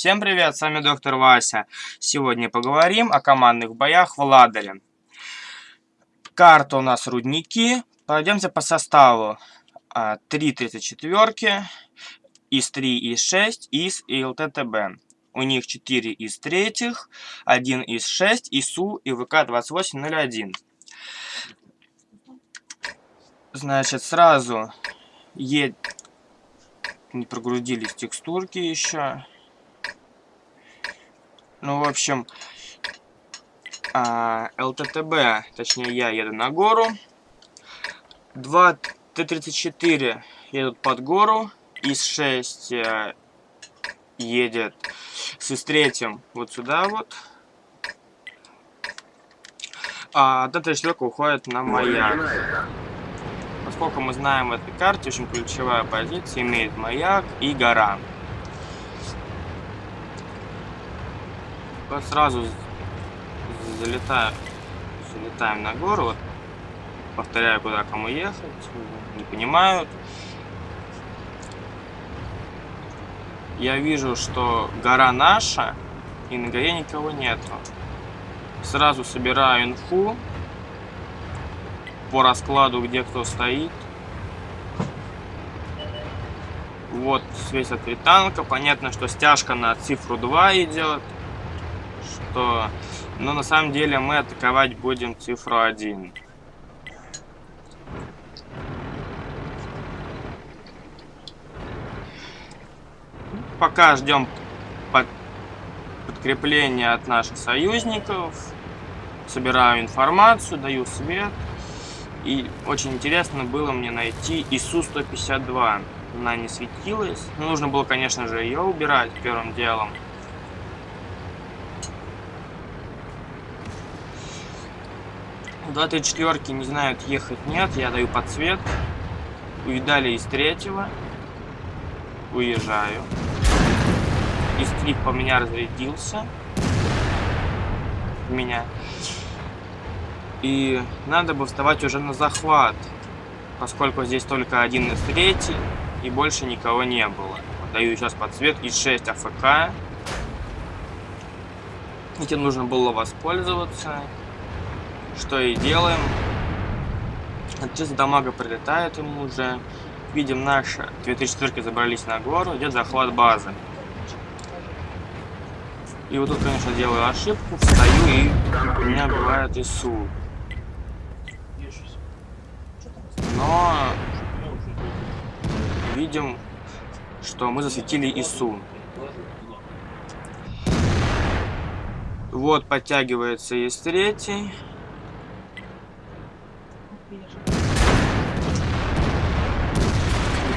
Всем привет, с вами доктор Вася. Сегодня поговорим о командных боях в Ладере. Карта у нас рудники. Пройдемся по составу. 3 34 ИС-3, ИС-6, ИС и ЛТТБ. У них 4 из третьих, 1 из 6, ИСУ и ВК-2801. Значит, сразу е... не прогрузились текстурки еще. Ну, в общем, а, ЛТТБ, точнее я еду на гору. Два Т-34 едут под гору. ИС-6 э, едет с ИС-3 вот сюда вот. А Т-34 уходит на маяк. Поскольку мы знаем в этой карте, очень ключевая позиция имеет маяк и гора. Сразу залетаю, залетаем на гору, вот, повторяю, куда кому ехать, не понимают. Я вижу, что гора наша, и на горе никого нету. Сразу собираю инфу по раскладу, где кто стоит. Вот светят три танка. Понятно, что стяжка на цифру 2 идет что... Но на самом деле мы атаковать будем цифру 1. Пока ждем под... подкрепления от наших союзников. Собираю информацию, даю свет. И очень интересно было мне найти ИСУ-152. Она не светилась. Нужно было, конечно же, ее убирать первым делом. Два четверки не знают ехать нет, я даю подсвет. Увидали из третьего. Уезжаю. Из три по меня разрядился. Меня. И надо бы вставать уже на захват. Поскольку здесь только один из третий. И больше никого не было. Даю сейчас подсвет из 6 АФК. Этим нужно было воспользоваться что и делаем. Чисто дамага прилетает ему уже. Видим, наши 2004 забрались на гору, идет захват базы. И вот тут, конечно, делаю ошибку, встаю и меня бывает ИСУ. Но видим, что мы засветили ИСУ. Вот подтягивается ис третий. Не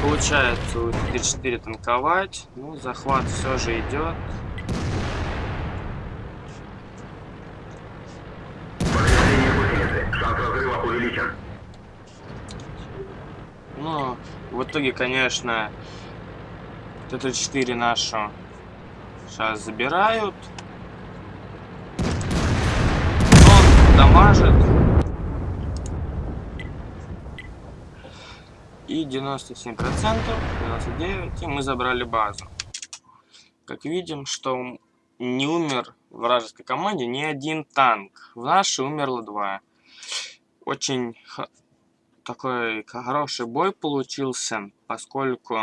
получается у 34 танковать. Ну, захват все же идет. Ну, в итоге, конечно, Т-34 нашу сейчас забирают. Он дамажит. И 97%, 99%, и мы забрали базу. Как видим, что не умер в вражеской команде ни один танк. В нашей умерло два. Очень такой хороший бой получился, поскольку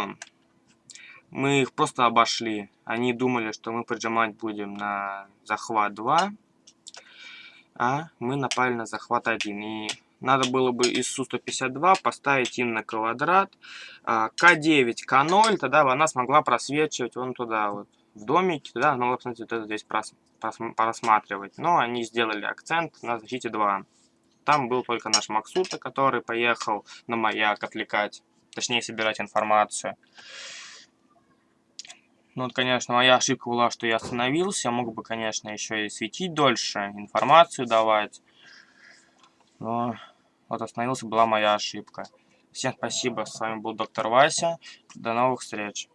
мы их просто обошли. Они думали, что мы прижимать будем на захват 2, а мы напали на захват 1. И надо было бы из Су-152 поставить им на квадрат К9, К0, тогда бы она смогла просвечивать вон туда вот, в домике, тогда она могла, кстати, вот это здесь прос, прос, просматривать. Но они сделали акцент на защите 2. Там был только наш Максута, который поехал на маяк отвлекать, точнее собирать информацию. Ну вот, конечно, моя ошибка была, что я остановился. Я мог бы, конечно, еще и светить дольше, информацию давать. Но вот остановился, была моя ошибка. Всем спасибо, с вами был доктор Вася. До новых встреч.